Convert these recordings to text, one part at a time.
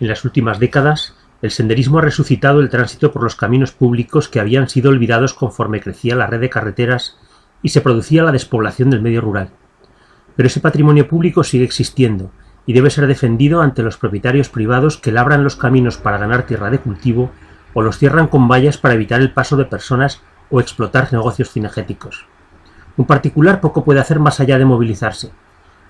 En las últimas décadas, el senderismo ha resucitado el tránsito por los caminos públicos que habían sido olvidados conforme crecía la red de carreteras y se producía la despoblación del medio rural. Pero ese patrimonio público sigue existiendo y debe ser defendido ante los propietarios privados que labran los caminos para ganar tierra de cultivo o los cierran con vallas para evitar el paso de personas o explotar negocios cinegéticos. Un particular poco puede hacer más allá de movilizarse.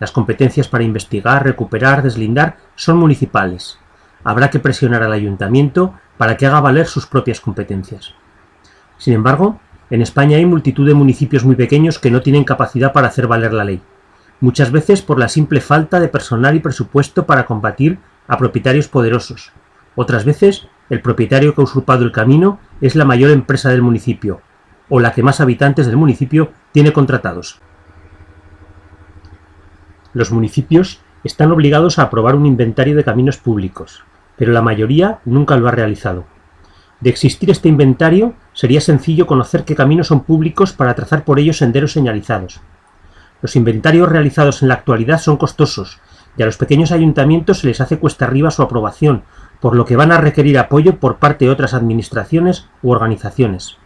Las competencias para investigar, recuperar, deslindar son municipales, habrá que presionar al ayuntamiento para que haga valer sus propias competencias. Sin embargo, en España hay multitud de municipios muy pequeños que no tienen capacidad para hacer valer la ley, muchas veces por la simple falta de personal y presupuesto para combatir a propietarios poderosos. Otras veces, el propietario que ha usurpado el camino es la mayor empresa del municipio, o la que más habitantes del municipio tiene contratados. Los municipios están obligados a aprobar un inventario de caminos públicos, pero la mayoría nunca lo ha realizado. De existir este inventario, sería sencillo conocer qué caminos son públicos para trazar por ellos senderos señalizados. Los inventarios realizados en la actualidad son costosos, y a los pequeños ayuntamientos se les hace cuesta arriba su aprobación, por lo que van a requerir apoyo por parte de otras administraciones u organizaciones.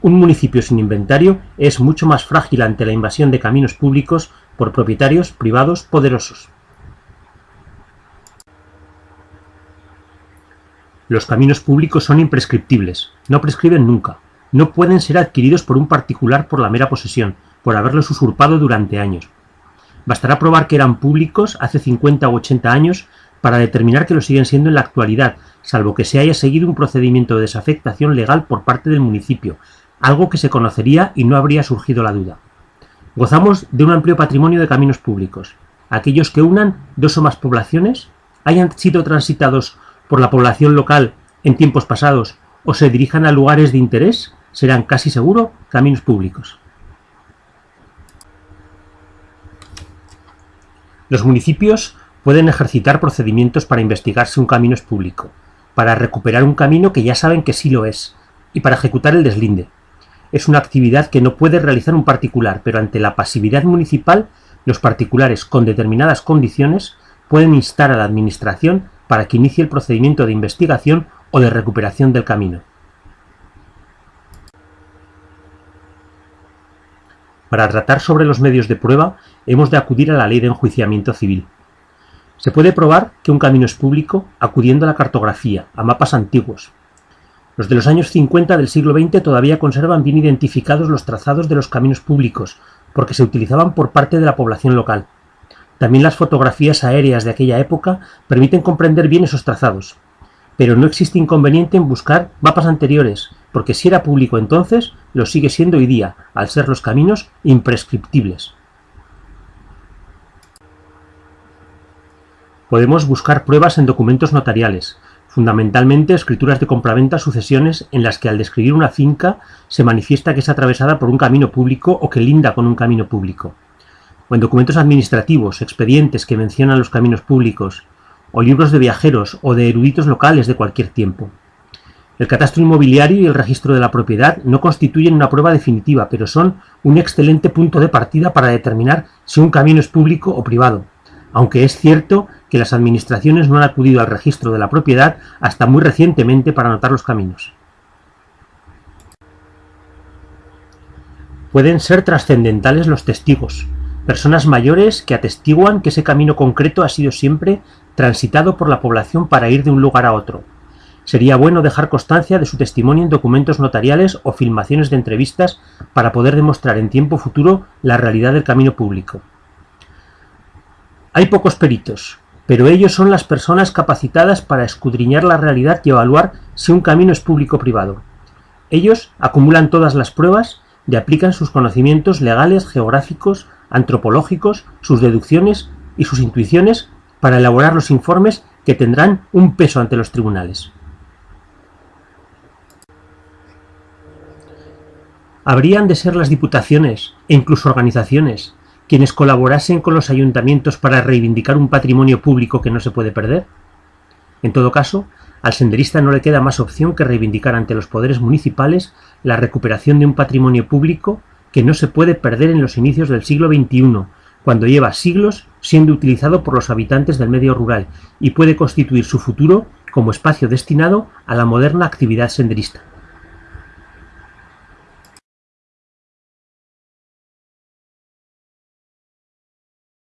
Un municipio sin inventario es mucho más frágil ante la invasión de caminos públicos por propietarios privados poderosos. Los caminos públicos son imprescriptibles, no prescriben nunca, no pueden ser adquiridos por un particular por la mera posesión, por haberlos usurpado durante años. Bastará probar que eran públicos hace 50 o 80 años para determinar que lo siguen siendo en la actualidad, salvo que se haya seguido un procedimiento de desafectación legal por parte del municipio, algo que se conocería y no habría surgido la duda. Gozamos de un amplio patrimonio de caminos públicos. Aquellos que unan dos o más poblaciones, hayan sido transitados por la población local en tiempos pasados o se dirijan a lugares de interés, serán casi seguro caminos públicos. Los municipios pueden ejercitar procedimientos para investigar si un camino es público, para recuperar un camino que ya saben que sí lo es, y para ejecutar el deslinde. Es una actividad que no puede realizar un particular, pero ante la pasividad municipal, los particulares con determinadas condiciones pueden instar a la Administración para que inicie el procedimiento de investigación o de recuperación del camino. Para tratar sobre los medios de prueba, hemos de acudir a la ley de enjuiciamiento civil. Se puede probar que un camino es público acudiendo a la cartografía, a mapas antiguos. Los de los años 50 del siglo XX todavía conservan bien identificados los trazados de los caminos públicos, porque se utilizaban por parte de la población local. También las fotografías aéreas de aquella época permiten comprender bien esos trazados. Pero no existe inconveniente en buscar mapas anteriores, porque si era público entonces, lo sigue siendo hoy día, al ser los caminos imprescriptibles. Podemos buscar pruebas en documentos notariales, fundamentalmente escrituras de compraventa sucesiones en las que al describir una finca se manifiesta que es atravesada por un camino público o que linda con un camino público o en documentos administrativos, expedientes que mencionan los caminos públicos, o libros de viajeros o de eruditos locales de cualquier tiempo. El catastro inmobiliario y el registro de la propiedad no constituyen una prueba definitiva, pero son un excelente punto de partida para determinar si un camino es público o privado, aunque es cierto que las administraciones no han acudido al registro de la propiedad hasta muy recientemente para anotar los caminos. Pueden ser trascendentales los testigos, personas mayores que atestiguan que ese camino concreto ha sido siempre transitado por la población para ir de un lugar a otro. Sería bueno dejar constancia de su testimonio en documentos notariales o filmaciones de entrevistas para poder demostrar en tiempo futuro la realidad del camino público. Hay pocos peritos, pero ellos son las personas capacitadas para escudriñar la realidad y evaluar si un camino es público o privado. Ellos acumulan todas las pruebas y aplican sus conocimientos legales, geográficos, antropológicos, sus deducciones y sus intuiciones para elaborar los informes que tendrán un peso ante los tribunales. Habrían de ser las diputaciones e incluso organizaciones quienes colaborasen con los ayuntamientos para reivindicar un patrimonio público que no se puede perder. En todo caso, al senderista no le queda más opción que reivindicar ante los poderes municipales la recuperación de un patrimonio público que no se puede perder en los inicios del siglo XXI, cuando lleva siglos siendo utilizado por los habitantes del medio rural y puede constituir su futuro como espacio destinado a la moderna actividad senderista.